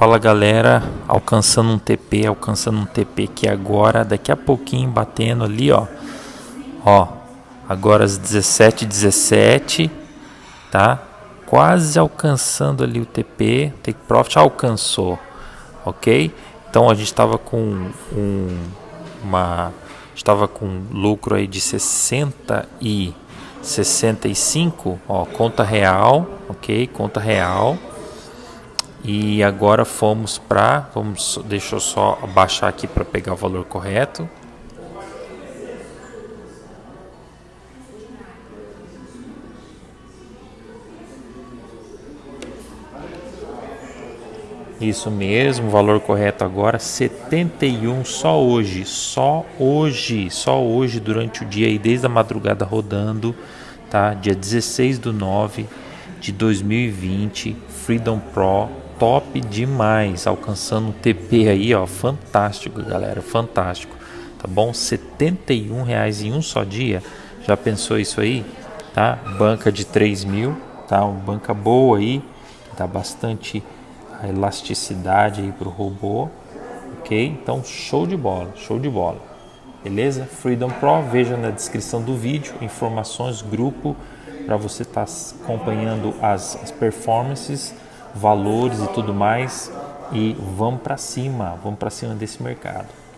Fala galera, alcançando um TP, alcançando um TP que agora, daqui a pouquinho batendo ali, ó. Ó, agora às 17 17 tá? Quase alcançando ali o TP, Take Profit alcançou, ok? Então a gente estava com um, uma, estava com lucro aí de 60 e 65, ó, conta real, ok? Conta real e agora fomos para, vamos, deixa eu só abaixar aqui para pegar o valor correto. Isso mesmo, o valor correto agora 71 só hoje, só hoje, só hoje durante o dia e desde a madrugada rodando, tá? Dia 16 do 9 de 2020, Freedom Pro top demais, alcançando um TP aí, ó, fantástico, galera, fantástico. Tá bom? 71 reais em um só dia. Já pensou isso aí? Tá? Banca de 3 mil, tá? Uma banca boa aí, dá bastante elasticidade aí pro robô, ok? Então show de bola, show de bola. Beleza? Freedom Pro, veja na descrição do vídeo informações, grupo para você estar tá acompanhando as, as performances valores e tudo mais e vamos para cima, vamos para cima desse mercado.